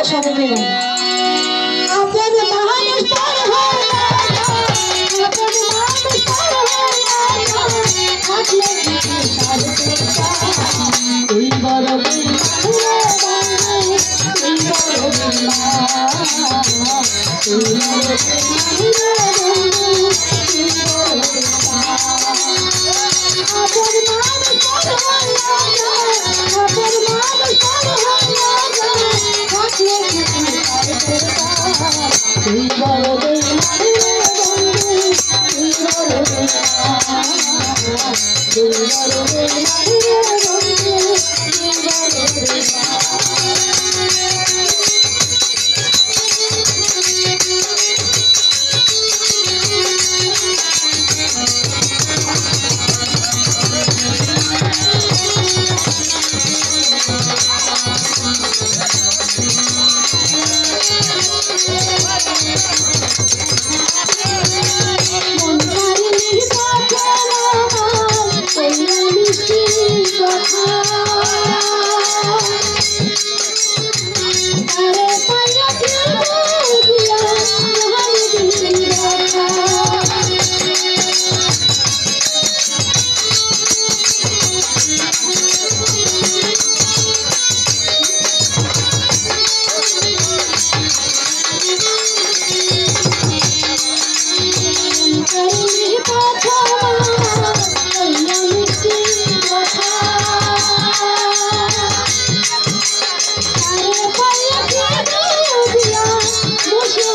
আপনারা সবাই মিলেন Thank you. Thank you.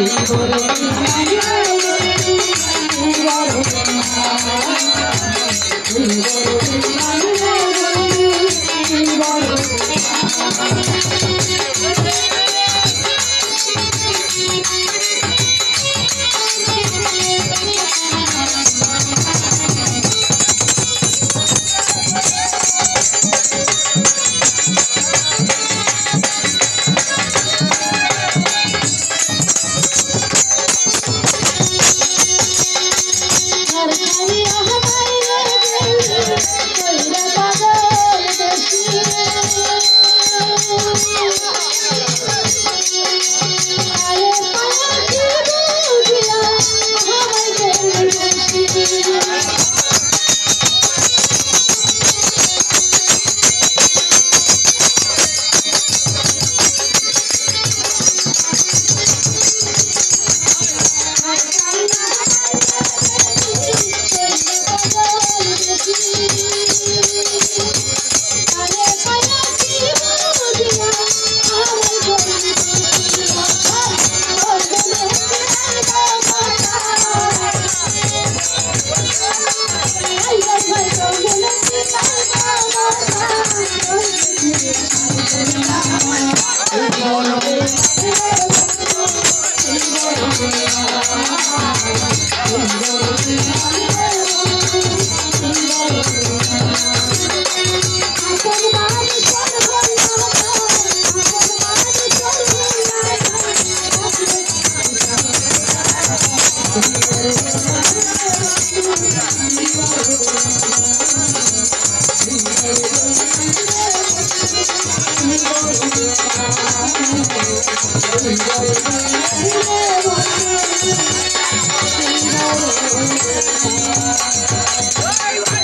Hare Ah, tú eres.